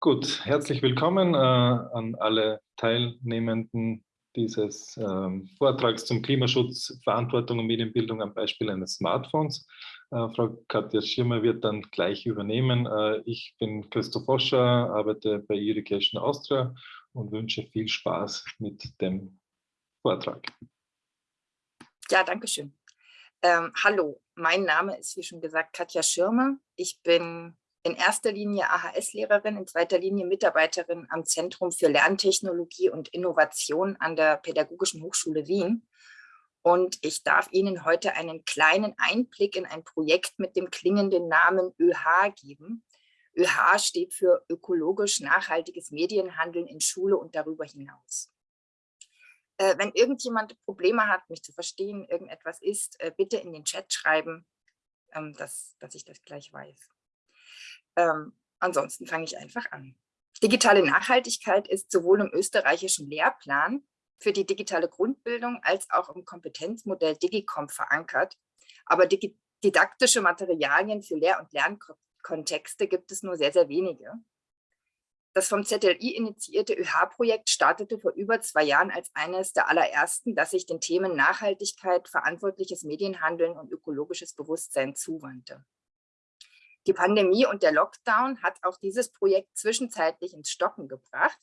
Gut, herzlich willkommen äh, an alle Teilnehmenden dieses ähm, Vortrags zum Klimaschutz, Verantwortung und Medienbildung am Beispiel eines Smartphones. Äh, Frau Katja Schirmer wird dann gleich übernehmen. Äh, ich bin Christoph Foscher, arbeite bei Irrigation Austria und wünsche viel Spaß mit dem Vortrag. Ja, danke schön. Ähm, hallo, mein Name ist, wie schon gesagt, Katja Schirmer. Ich bin in erster Linie AHS-Lehrerin, in zweiter Linie Mitarbeiterin am Zentrum für Lerntechnologie und Innovation an der Pädagogischen Hochschule Wien. Und ich darf Ihnen heute einen kleinen Einblick in ein Projekt mit dem klingenden Namen ÖH geben. ÖH steht für ökologisch nachhaltiges Medienhandeln in Schule und darüber hinaus. Äh, wenn irgendjemand Probleme hat, mich zu verstehen, irgendetwas ist, äh, bitte in den Chat schreiben, ähm, dass, dass ich das gleich weiß. Ähm, ansonsten fange ich einfach an. Digitale Nachhaltigkeit ist sowohl im österreichischen Lehrplan für die digitale Grundbildung als auch im Kompetenzmodell Digicom verankert. Aber didaktische Materialien für Lehr- und Lernkontexte gibt es nur sehr, sehr wenige. Das vom ZLI initiierte ÖH-Projekt startete vor über zwei Jahren als eines der allerersten, das sich den Themen Nachhaltigkeit, verantwortliches Medienhandeln und ökologisches Bewusstsein zuwandte. Die Pandemie und der Lockdown hat auch dieses Projekt zwischenzeitlich ins Stocken gebracht.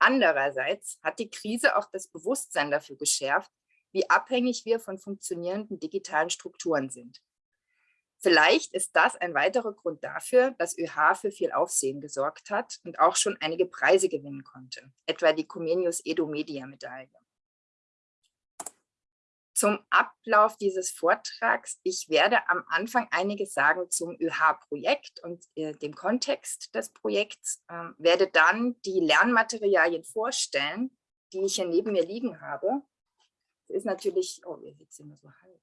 Andererseits hat die Krise auch das Bewusstsein dafür geschärft, wie abhängig wir von funktionierenden digitalen Strukturen sind. Vielleicht ist das ein weiterer Grund dafür, dass ÖH für viel Aufsehen gesorgt hat und auch schon einige Preise gewinnen konnte, etwa die Comenius Edo Media Medaille. Zum Ablauf dieses Vortrags. Ich werde am Anfang einiges sagen zum ÖH-Projekt und äh, dem Kontext des Projekts, äh, werde dann die Lernmaterialien vorstellen, die ich hier neben mir liegen habe. Das ist natürlich, oh, ihr seht sie nur so halb,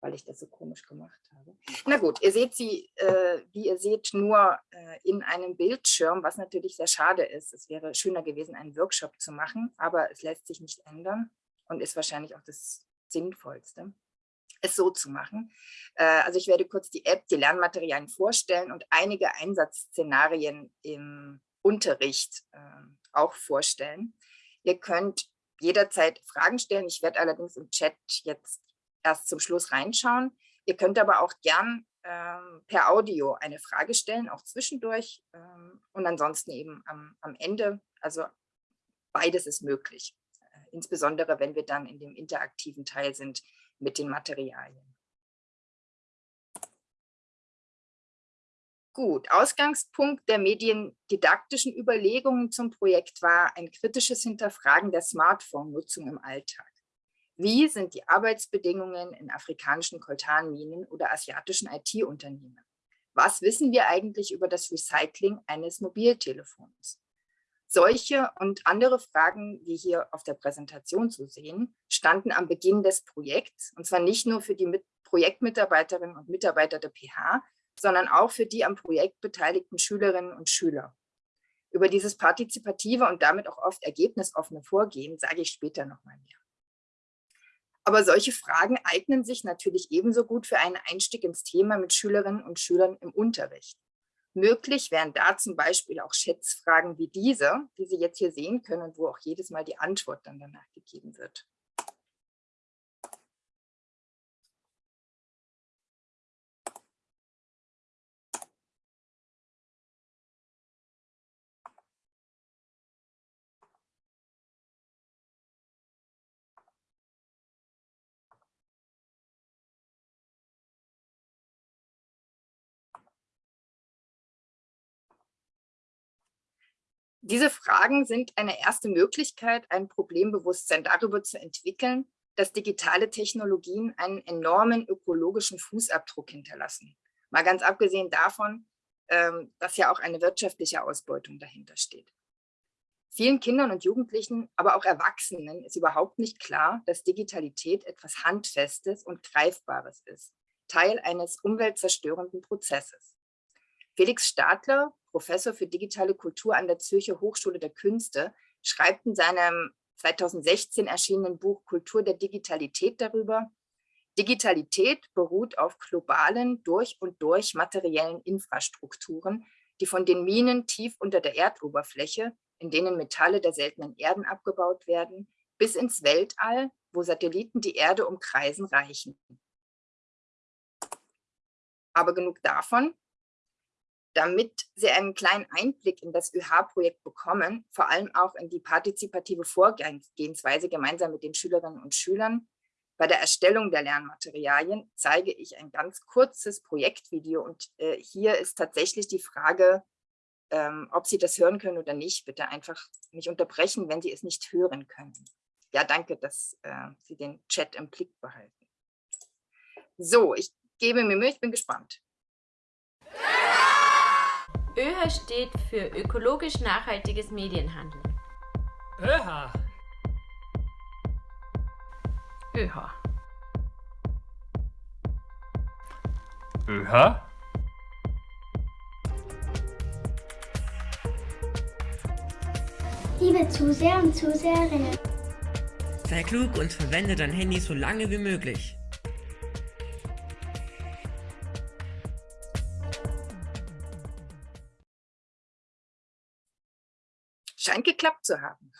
weil ich das so komisch gemacht habe. Na gut, ihr seht sie, äh, wie ihr seht, nur äh, in einem Bildschirm, was natürlich sehr schade ist. Es wäre schöner gewesen, einen Workshop zu machen, aber es lässt sich nicht ändern und ist wahrscheinlich auch das Sinnvollste, es so zu machen. Äh, also ich werde kurz die App, die Lernmaterialien vorstellen und einige Einsatzszenarien im Unterricht ähm, auch vorstellen. Ihr könnt jederzeit Fragen stellen. Ich werde allerdings im Chat jetzt erst zum Schluss reinschauen. Ihr könnt aber auch gern ähm, per Audio eine Frage stellen, auch zwischendurch ähm, und ansonsten eben am, am Ende. Also beides ist möglich insbesondere wenn wir dann in dem interaktiven Teil sind mit den Materialien. Gut, Ausgangspunkt der mediendidaktischen Überlegungen zum Projekt war ein kritisches Hinterfragen der Smartphone-Nutzung im Alltag. Wie sind die Arbeitsbedingungen in afrikanischen Koltanminen oder asiatischen IT-Unternehmen? Was wissen wir eigentlich über das Recycling eines Mobiltelefons? Solche und andere Fragen, wie hier auf der Präsentation zu sehen, standen am Beginn des Projekts, und zwar nicht nur für die Projektmitarbeiterinnen und Mitarbeiter der PH, sondern auch für die am Projekt beteiligten Schülerinnen und Schüler. Über dieses partizipative und damit auch oft ergebnisoffene Vorgehen sage ich später noch mal mehr. Aber solche Fragen eignen sich natürlich ebenso gut für einen Einstieg ins Thema mit Schülerinnen und Schülern im Unterricht. Möglich wären da zum Beispiel auch Schätzfragen wie diese, die Sie jetzt hier sehen können wo auch jedes Mal die Antwort dann danach gegeben wird. Diese Fragen sind eine erste Möglichkeit, ein Problembewusstsein darüber zu entwickeln, dass digitale Technologien einen enormen ökologischen Fußabdruck hinterlassen. Mal ganz abgesehen davon, ähm, dass ja auch eine wirtschaftliche Ausbeutung dahinter steht. Vielen Kindern und Jugendlichen, aber auch Erwachsenen ist überhaupt nicht klar, dass Digitalität etwas Handfestes und Greifbares ist, Teil eines umweltzerstörenden Prozesses. Felix Stadler, Professor für digitale Kultur an der Zürcher Hochschule der Künste, schreibt in seinem 2016 erschienenen Buch Kultur der Digitalität darüber, Digitalität beruht auf globalen, durch und durch materiellen Infrastrukturen, die von den Minen tief unter der Erdoberfläche, in denen Metalle der seltenen Erden abgebaut werden, bis ins Weltall, wo Satelliten die Erde umkreisen, reichen. Aber genug davon. Damit Sie einen kleinen Einblick in das ÖH-Projekt bekommen, vor allem auch in die partizipative Vorgehensweise gemeinsam mit den Schülerinnen und Schülern, bei der Erstellung der Lernmaterialien zeige ich ein ganz kurzes Projektvideo und äh, hier ist tatsächlich die Frage, ähm, ob Sie das hören können oder nicht. Bitte einfach mich unterbrechen, wenn Sie es nicht hören können. Ja, danke, dass äh, Sie den Chat im Blick behalten. So, ich gebe mir Mühe, ich bin gespannt. ÖHA steht für ökologisch nachhaltiges Medienhandeln. ÖHA ÖH. ÖH? Liebe Zuseher und Zuseherinnen. Sei klug und verwende dein Handy so lange wie möglich. Scheint geklappt zu haben.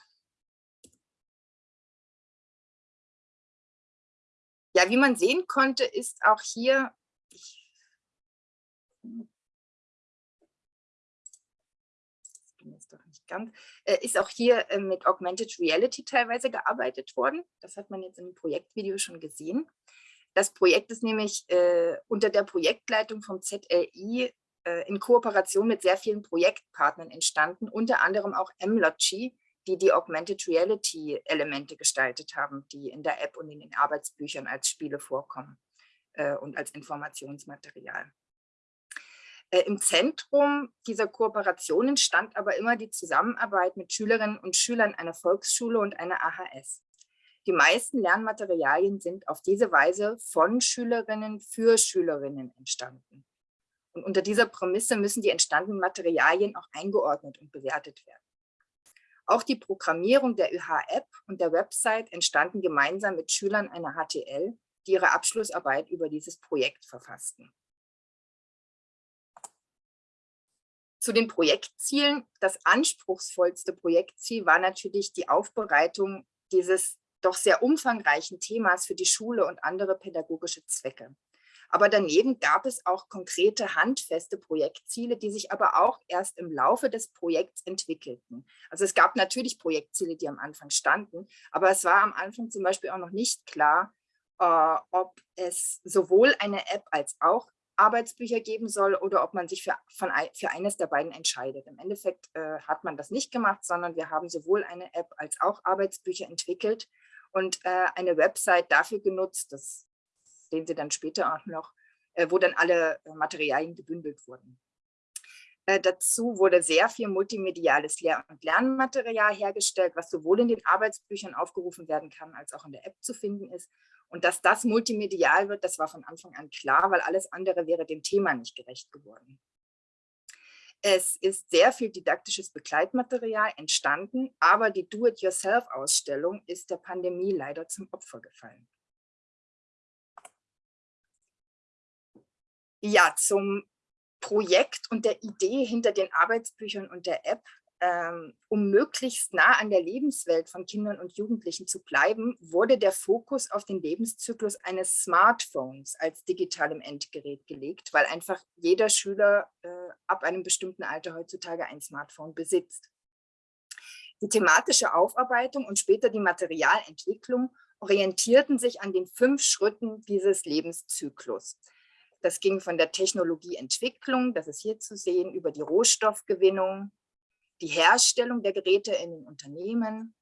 Ja, wie man sehen konnte, ist auch hier, ich, doch nicht ganz, äh, ist auch hier äh, mit Augmented Reality teilweise gearbeitet worden. Das hat man jetzt im Projektvideo schon gesehen. Das Projekt ist nämlich äh, unter der Projektleitung vom ZLI in Kooperation mit sehr vielen Projektpartnern entstanden, unter anderem auch Mlogy, die die Augmented Reality Elemente gestaltet haben, die in der App und in den Arbeitsbüchern als Spiele vorkommen äh, und als Informationsmaterial. Äh, Im Zentrum dieser Kooperationen stand aber immer die Zusammenarbeit mit Schülerinnen und Schülern einer Volksschule und einer AHS. Die meisten Lernmaterialien sind auf diese Weise von Schülerinnen für Schülerinnen entstanden. Und unter dieser Prämisse müssen die entstandenen Materialien auch eingeordnet und bewertet werden. Auch die Programmierung der ÖH-App und der Website entstanden gemeinsam mit Schülern einer HTL, die ihre Abschlussarbeit über dieses Projekt verfassten. Zu den Projektzielen. Das anspruchsvollste Projektziel war natürlich die Aufbereitung dieses doch sehr umfangreichen Themas für die Schule und andere pädagogische Zwecke. Aber daneben gab es auch konkrete handfeste Projektziele, die sich aber auch erst im Laufe des Projekts entwickelten. Also es gab natürlich Projektziele, die am Anfang standen, aber es war am Anfang zum Beispiel auch noch nicht klar, äh, ob es sowohl eine App als auch Arbeitsbücher geben soll oder ob man sich für, von, für eines der beiden entscheidet. Im Endeffekt äh, hat man das nicht gemacht, sondern wir haben sowohl eine App als auch Arbeitsbücher entwickelt und äh, eine Website dafür genutzt, das sehen Sie dann später auch noch, äh, wo dann alle äh, Materialien gebündelt wurden. Äh, dazu wurde sehr viel multimediales Lehr- und Lernmaterial hergestellt, was sowohl in den Arbeitsbüchern aufgerufen werden kann, als auch in der App zu finden ist. Und dass das multimedial wird, das war von Anfang an klar, weil alles andere wäre dem Thema nicht gerecht geworden. Es ist sehr viel didaktisches Begleitmaterial entstanden, aber die Do-it-yourself-Ausstellung ist der Pandemie leider zum Opfer gefallen. Ja, zum Projekt und der Idee hinter den Arbeitsbüchern und der App, ähm, um möglichst nah an der Lebenswelt von Kindern und Jugendlichen zu bleiben, wurde der Fokus auf den Lebenszyklus eines Smartphones als digitalem Endgerät gelegt, weil einfach jeder Schüler äh, ab einem bestimmten Alter heutzutage ein Smartphone besitzt. Die thematische Aufarbeitung und später die Materialentwicklung orientierten sich an den fünf Schritten dieses Lebenszyklus. Das ging von der Technologieentwicklung, das ist hier zu sehen, über die Rohstoffgewinnung, die Herstellung der Geräte in den Unternehmen,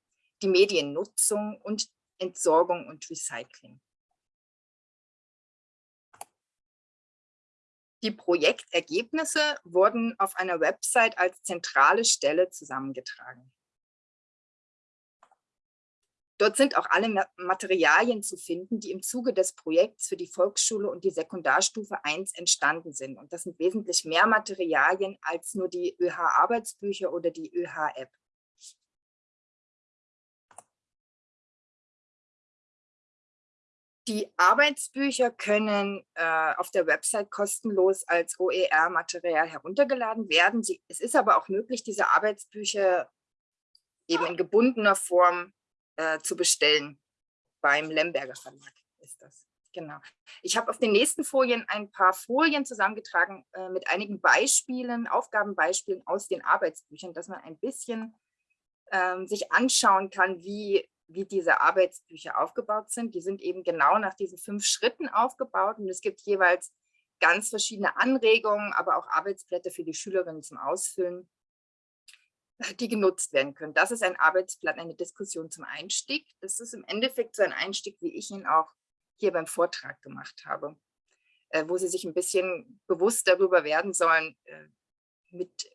die Mediennutzung und Entsorgung und Recycling. Die Projektergebnisse wurden auf einer Website als zentrale Stelle zusammengetragen. Dort sind auch alle Materialien zu finden, die im Zuge des Projekts für die Volksschule und die Sekundarstufe 1 entstanden sind. Und das sind wesentlich mehr Materialien als nur die ÖH-Arbeitsbücher oder die ÖH-App. Die Arbeitsbücher können äh, auf der Website kostenlos als OER-Material heruntergeladen werden. Sie, es ist aber auch möglich, diese Arbeitsbücher eben in gebundener Form äh, zu bestellen. Beim Lemberger Verlag ist das. Genau. Ich habe auf den nächsten Folien ein paar Folien zusammengetragen äh, mit einigen Beispielen, Aufgabenbeispielen aus den Arbeitsbüchern, dass man ein bisschen ähm, sich anschauen kann, wie wie diese Arbeitsbücher aufgebaut sind. Die sind eben genau nach diesen fünf Schritten aufgebaut und es gibt jeweils ganz verschiedene Anregungen, aber auch Arbeitsblätter für die Schülerinnen zum Ausfüllen, die genutzt werden können. Das ist ein Arbeitsblatt, eine Diskussion zum Einstieg. Das ist im Endeffekt so ein Einstieg, wie ich ihn auch hier beim Vortrag gemacht habe, äh, wo Sie sich ein bisschen bewusst darüber werden sollen, äh, mit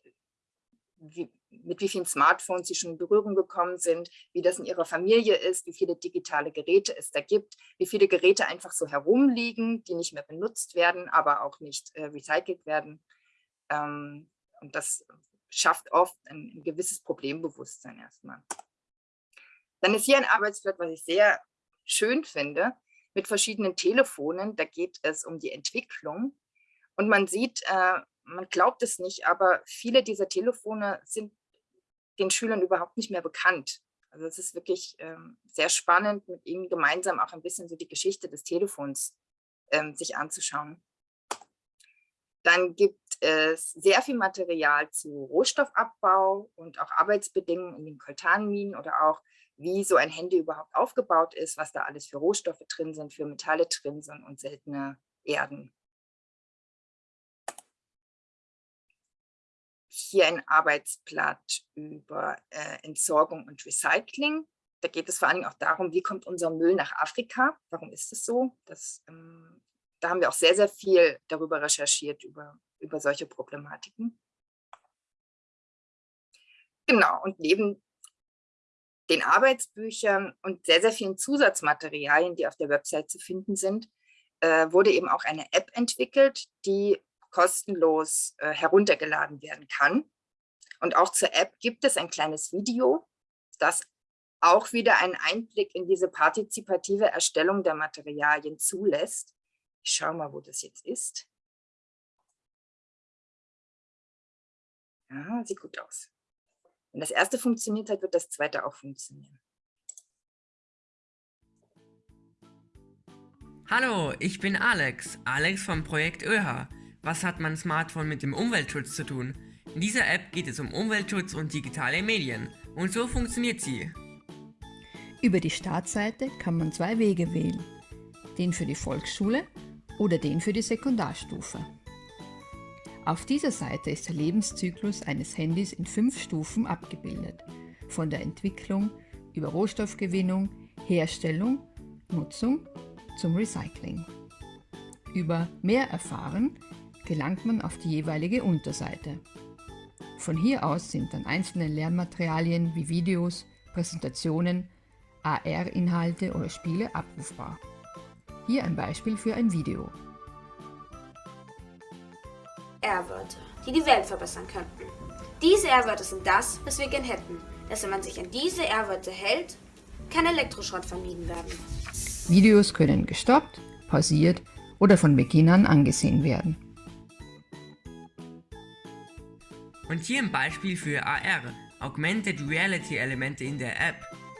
wie, mit wie vielen Smartphones sie schon in Berührung gekommen sind, wie das in ihrer Familie ist, wie viele digitale Geräte es da gibt, wie viele Geräte einfach so herumliegen, die nicht mehr benutzt werden, aber auch nicht äh, recycelt werden. Ähm, und das schafft oft ein, ein gewisses Problembewusstsein erstmal. Dann ist hier ein Arbeitsblatt, was ich sehr schön finde, mit verschiedenen Telefonen. Da geht es um die Entwicklung. Und man sieht, äh, man glaubt es nicht, aber viele dieser Telefone sind den Schülern überhaupt nicht mehr bekannt. Also es ist wirklich ähm, sehr spannend, mit ihnen gemeinsam auch ein bisschen so die Geschichte des Telefons ähm, sich anzuschauen. Dann gibt es sehr viel Material zu Rohstoffabbau und auch Arbeitsbedingungen in den Koltanminen oder auch, wie so ein Handy überhaupt aufgebaut ist, was da alles für Rohstoffe drin sind, für Metalle drin sind und seltene Erden. hier ein Arbeitsblatt über äh, Entsorgung und Recycling. Da geht es vor allem auch darum, wie kommt unser Müll nach Afrika? Warum ist es so? Das, ähm, da haben wir auch sehr, sehr viel darüber recherchiert, über, über solche Problematiken. Genau, und neben den Arbeitsbüchern und sehr, sehr vielen Zusatzmaterialien, die auf der Website zu finden sind, äh, wurde eben auch eine App entwickelt, die kostenlos äh, heruntergeladen werden kann. Und auch zur App gibt es ein kleines Video, das auch wieder einen Einblick in diese partizipative Erstellung der Materialien zulässt. Ich schaue mal, wo das jetzt ist. Ja, sieht gut aus. Wenn das erste funktioniert hat, wird das zweite auch funktionieren. Hallo, ich bin Alex, Alex vom Projekt ÖH. Was hat mein Smartphone mit dem Umweltschutz zu tun? In dieser App geht es um Umweltschutz und digitale Medien. Und so funktioniert sie. Über die Startseite kann man zwei Wege wählen. Den für die Volksschule oder den für die Sekundarstufe. Auf dieser Seite ist der Lebenszyklus eines Handys in fünf Stufen abgebildet. Von der Entwicklung über Rohstoffgewinnung, Herstellung, Nutzung zum Recycling. Über mehr erfahren gelangt man auf die jeweilige Unterseite. Von hier aus sind dann einzelne Lernmaterialien wie Videos, Präsentationen, AR-Inhalte oder Spiele abrufbar. Hier ein Beispiel für ein Video. R-Wörter, die die Welt verbessern könnten. Diese R-Wörter sind das, was wir gern hätten. Dass wenn man sich an diese R-Wörter hält, kann Elektroschrott vermieden werden. Videos können gestoppt, pausiert oder von Beginn an angesehen werden. Und hier ein Beispiel für AR, Augmented Reality Elemente in der App.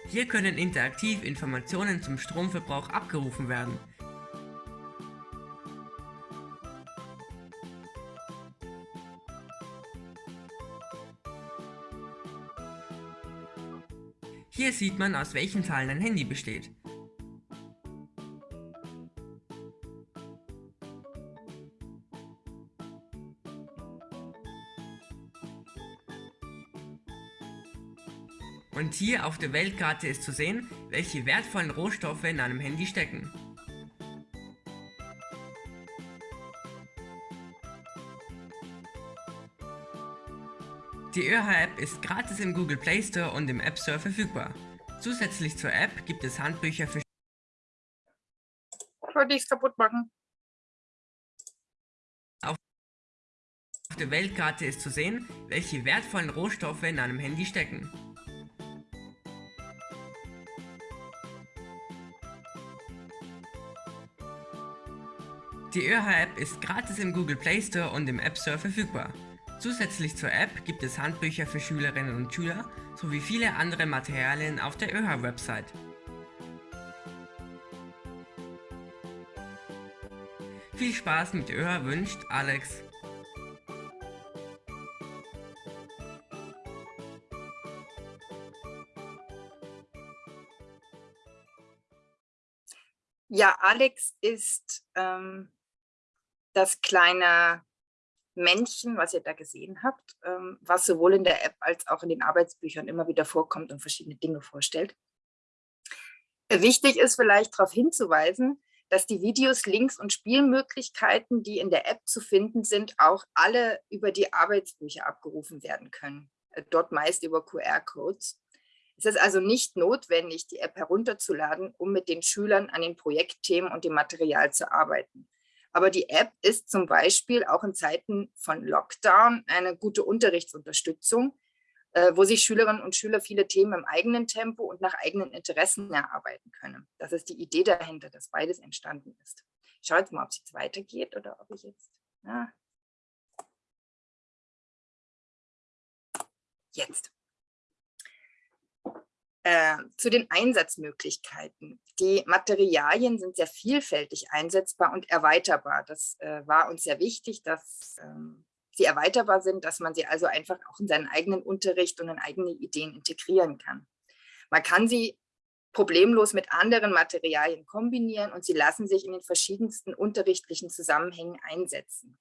Hier können interaktiv Informationen zum Stromverbrauch abgerufen werden. Hier sieht man, aus welchen Zahlen ein Handy besteht. Und hier auf der Weltkarte ist zu sehen, welche wertvollen Rohstoffe in einem Handy stecken. Die ÖH-App ist gratis im Google Play Store und im App Store verfügbar. Zusätzlich zur App gibt es Handbücher für Wollte ich es kaputt machen? Auf der Weltkarte ist zu sehen, welche wertvollen Rohstoffe in einem Handy stecken. Die ÖH-App ist gratis im Google Play Store und im App Store verfügbar. Zusätzlich zur App gibt es Handbücher für Schülerinnen und Schüler sowie viele andere Materialien auf der ÖH-Website. Viel Spaß mit ÖH wünscht Alex. Ja, Alex ist ähm, das kleine Männchen, was ihr da gesehen habt, ähm, was sowohl in der App als auch in den Arbeitsbüchern immer wieder vorkommt und verschiedene Dinge vorstellt. Wichtig ist vielleicht darauf hinzuweisen, dass die Videos, Links und Spielmöglichkeiten, die in der App zu finden sind, auch alle über die Arbeitsbücher abgerufen werden können. Äh, dort meist über QR-Codes. Es ist also nicht notwendig, die App herunterzuladen, um mit den Schülern an den Projektthemen und dem Material zu arbeiten. Aber die App ist zum Beispiel auch in Zeiten von Lockdown eine gute Unterrichtsunterstützung, äh, wo sich Schülerinnen und Schüler viele Themen im eigenen Tempo und nach eigenen Interessen erarbeiten können. Das ist die Idee dahinter, dass beides entstanden ist. Ich schaue jetzt mal, ob es jetzt weitergeht oder ob ich jetzt... Ja. Jetzt. Äh, zu den Einsatzmöglichkeiten. Die Materialien sind sehr vielfältig einsetzbar und erweiterbar. Das äh, war uns sehr wichtig, dass ähm, sie erweiterbar sind, dass man sie also einfach auch in seinen eigenen Unterricht und in eigene Ideen integrieren kann. Man kann sie problemlos mit anderen Materialien kombinieren und sie lassen sich in den verschiedensten unterrichtlichen Zusammenhängen einsetzen.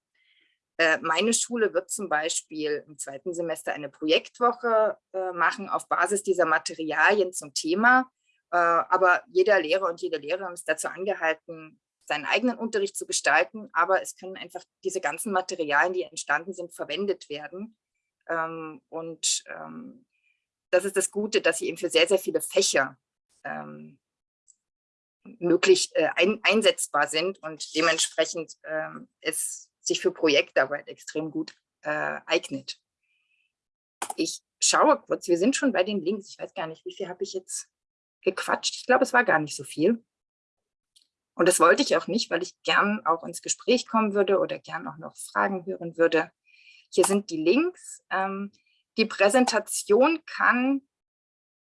Äh, meine Schule wird zum Beispiel im zweiten Semester eine Projektwoche äh, machen auf Basis dieser Materialien zum Thema. Äh, aber jeder Lehrer und jede Lehrerin ist dazu angehalten, seinen eigenen Unterricht zu gestalten. Aber es können einfach diese ganzen Materialien, die entstanden sind, verwendet werden. Ähm, und ähm, das ist das Gute, dass sie eben für sehr, sehr viele Fächer ähm, möglich einsetzbar sind und dementsprechend es sich für Projektarbeit extrem gut äh, eignet. Ich schaue kurz, wir sind schon bei den Links. Ich weiß gar nicht, wie viel habe ich jetzt gequatscht. Ich glaube, es war gar nicht so viel. Und das wollte ich auch nicht, weil ich gern auch ins Gespräch kommen würde oder gern auch noch Fragen hören würde. Hier sind die Links. Ähm, die Präsentation kann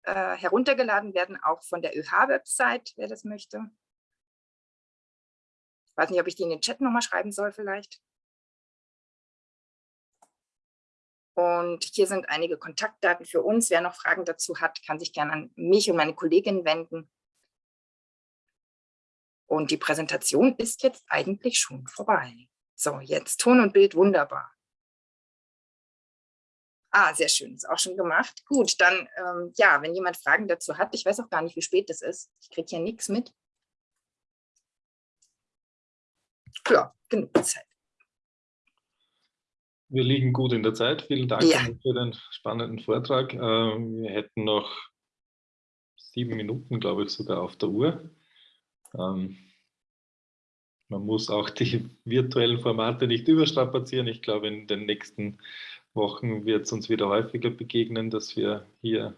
äh, heruntergeladen werden, auch von der ÖH-Website, wer das möchte. Ich weiß nicht, ob ich die in den Chat nochmal schreiben soll vielleicht. Und hier sind einige Kontaktdaten für uns. Wer noch Fragen dazu hat, kann sich gerne an mich und meine Kollegin wenden. Und die Präsentation ist jetzt eigentlich schon vorbei. So, jetzt Ton und Bild wunderbar. Ah, sehr schön, ist auch schon gemacht. Gut, dann, ähm, ja, wenn jemand Fragen dazu hat, ich weiß auch gar nicht, wie spät es ist. Ich kriege hier nichts mit. Ja, genug Zeit. Wir liegen gut in der Zeit. Vielen Dank ja. für den spannenden Vortrag. Ähm, wir hätten noch sieben Minuten, glaube ich, sogar auf der Uhr. Ähm, man muss auch die virtuellen Formate nicht überstrapazieren. Ich glaube, in den nächsten Wochen wird es uns wieder häufiger begegnen, dass wir hier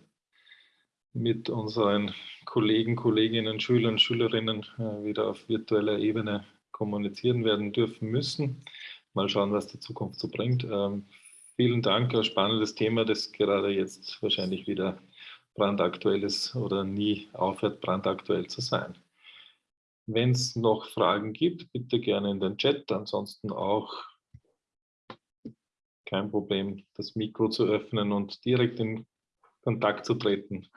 mit unseren Kollegen, Kolleginnen, Schülern, Schülerinnen äh, wieder auf virtueller Ebene kommunizieren werden dürfen müssen. Mal schauen, was die Zukunft so bringt. Ähm, vielen Dank, ein spannendes Thema, das gerade jetzt wahrscheinlich wieder brandaktuell ist oder nie aufhört, brandaktuell zu sein. Wenn es noch Fragen gibt, bitte gerne in den Chat, ansonsten auch kein Problem, das Mikro zu öffnen und direkt in Kontakt zu treten.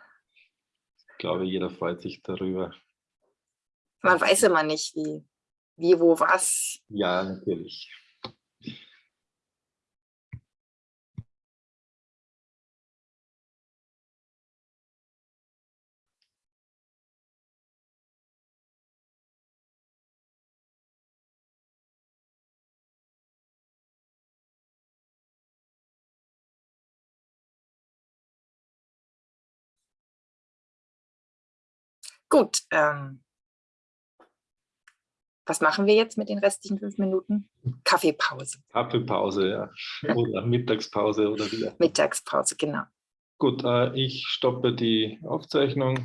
Ich glaube, jeder freut sich darüber. Man weiß immer nicht, wie wie, wo, was. Ja, natürlich. Gut, ähm, was machen wir jetzt mit den restlichen fünf Minuten? Kaffeepause. Kaffeepause, ja. Oder Mittagspause oder wie. Mittagspause, genau. Gut, äh, ich stoppe die Aufzeichnung.